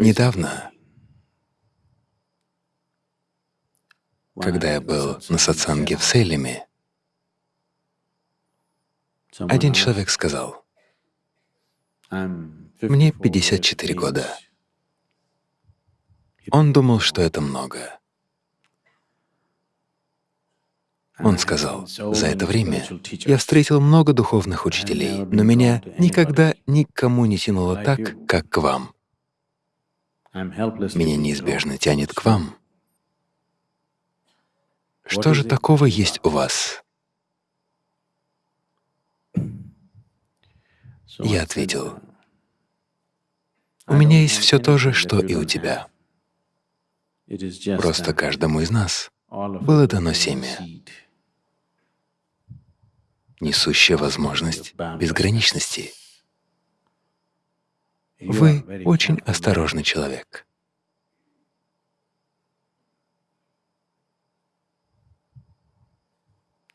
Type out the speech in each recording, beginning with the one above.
Недавно, когда я был на сатсанге в Сейлеме, один человек сказал, «Мне 54 года». Он думал, что это много. Он сказал, «За это время я встретил много духовных учителей, но меня никогда никому не тянуло так, как к вам. Меня неизбежно тянет к вам. Что же такого есть у вас?» Я ответил, «У меня есть все то же, что и у тебя. Просто каждому из нас было дано семя, несущее возможность безграничности. Вы очень осторожный человек.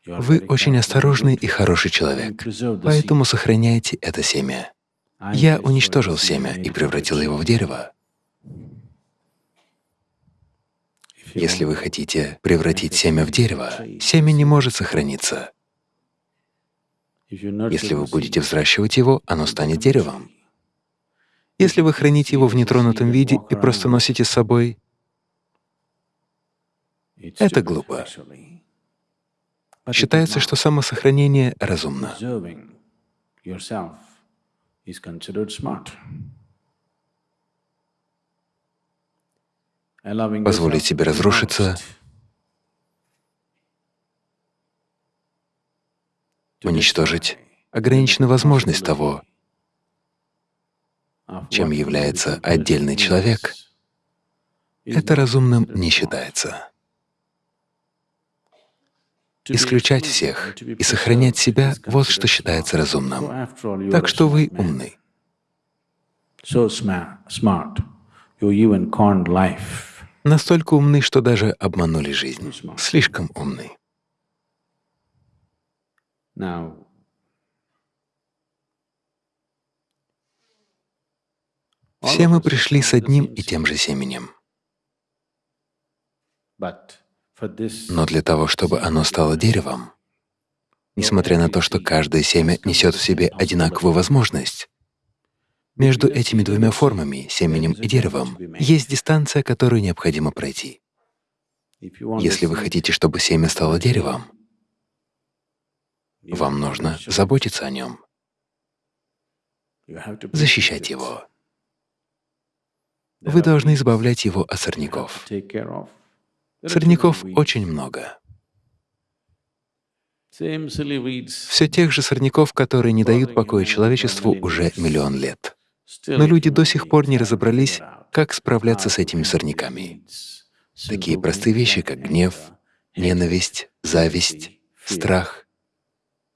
Вы очень осторожный и хороший человек, поэтому сохраняйте это семя. Я уничтожил семя и превратил его в дерево. Если вы хотите превратить семя в дерево, семя не может сохраниться. Если вы будете взращивать его, оно станет деревом. Если вы храните его в нетронутом виде и просто носите с собой, это глупо. Считается, что самосохранение разумно. Позволить себе разрушиться, уничтожить ограниченную возможность того, чем является отдельный человек, это разумным не считается исключать всех и сохранять себя — вот что считается разумным. Так что вы умны. Настолько умны, что даже обманули жизнь. Слишком умны. Все мы пришли с одним и тем же семенем. Но для того, чтобы оно стало деревом, несмотря на то, что каждое семя несет в себе одинаковую возможность, между этими двумя формами, семенем и деревом, есть дистанция, которую необходимо пройти. Если вы хотите, чтобы семя стало деревом, вам нужно заботиться о нем, защищать его. Вы должны избавлять его от сорняков. Сорняков очень много. Все тех же сорняков, которые не дают покоя человечеству уже миллион лет. Но люди до сих пор не разобрались, как справляться с этими сорняками. Такие простые вещи, как гнев, ненависть, зависть, страх,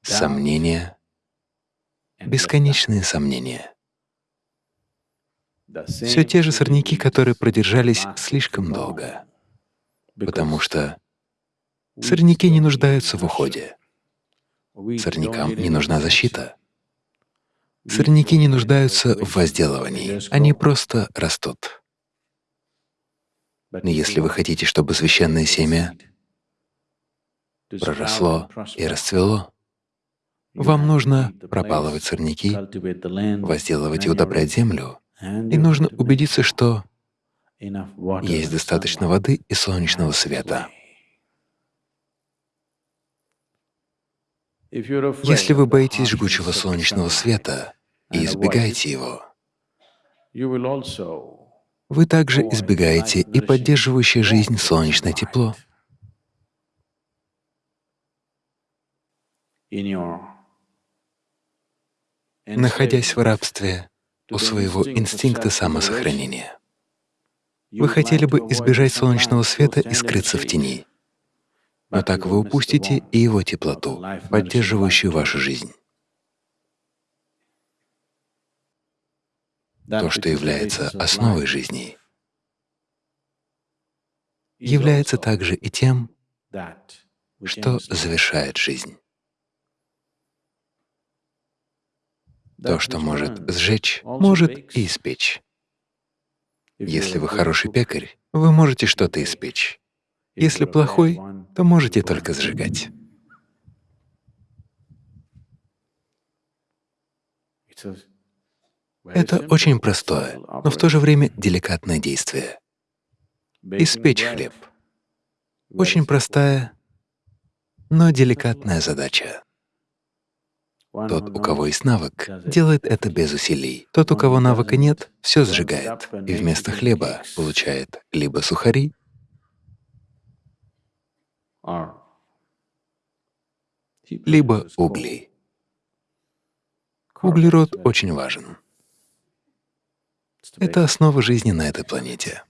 сомнения, бесконечные сомнения. Все те же сорняки, которые продержались слишком долго. Потому что сорняки не нуждаются в уходе. Сорнякам не нужна защита. Сорняки не нуждаются в возделывании, они просто растут. Но если вы хотите, чтобы священное семя проросло и расцвело, вам нужно пропалывать сорняки, возделывать и удобрять землю, и нужно убедиться, что есть достаточно воды и солнечного света. Если вы боитесь жгучего солнечного света и избегаете его, вы также избегаете и поддерживающее жизнь солнечное тепло. Находясь в рабстве у своего инстинкта самосохранения. Вы хотели бы избежать солнечного света и скрыться в тени. Но так вы упустите и его теплоту, поддерживающую вашу жизнь. То, что является основой жизни, является также и тем, что завершает жизнь. То, что может сжечь, может и испечь. Если вы хороший пекарь, вы можете что-то испечь. Если плохой, то можете только сжигать. Это очень простое, но в то же время деликатное действие. Испечь хлеб. Очень простая, но деликатная задача. Тот, у кого есть навык, делает это без усилий. Тот, у кого навыка нет, все сжигает, и вместо хлеба получает либо сухари, либо угли. Углерод очень важен. Это основа жизни на этой планете.